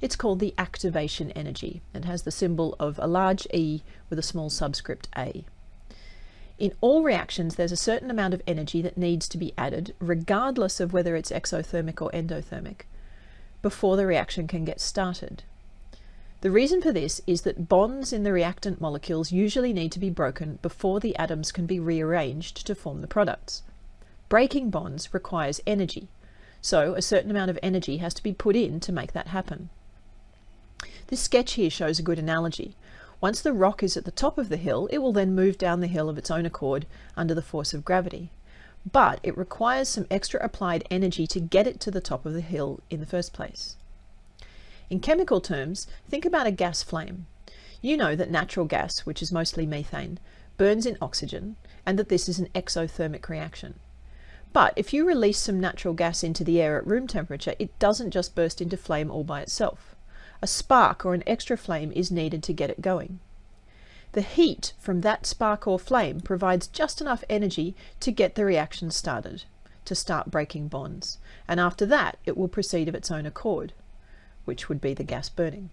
It's called the activation energy and has the symbol of a large E with a small subscript A. In all reactions, there's a certain amount of energy that needs to be added, regardless of whether it's exothermic or endothermic, before the reaction can get started. The reason for this is that bonds in the reactant molecules usually need to be broken before the atoms can be rearranged to form the products. Breaking bonds requires energy, so a certain amount of energy has to be put in to make that happen. This sketch here shows a good analogy. Once the rock is at the top of the hill, it will then move down the hill of its own accord under the force of gravity. But it requires some extra applied energy to get it to the top of the hill in the first place. In chemical terms, think about a gas flame. You know that natural gas, which is mostly methane, burns in oxygen and that this is an exothermic reaction. But if you release some natural gas into the air at room temperature, it doesn't just burst into flame all by itself. A spark or an extra flame is needed to get it going. The heat from that spark or flame provides just enough energy to get the reaction started, to start breaking bonds, and after that it will proceed of its own accord which would be the gas burning.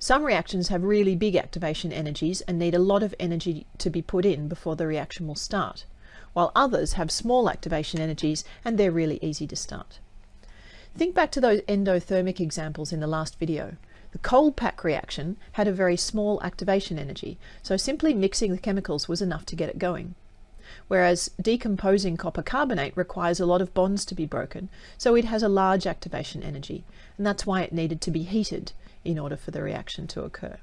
Some reactions have really big activation energies and need a lot of energy to be put in before the reaction will start, while others have small activation energies and they're really easy to start. Think back to those endothermic examples in the last video. The cold pack reaction had a very small activation energy, so simply mixing the chemicals was enough to get it going whereas decomposing copper carbonate requires a lot of bonds to be broken, so it has a large activation energy, and that's why it needed to be heated in order for the reaction to occur.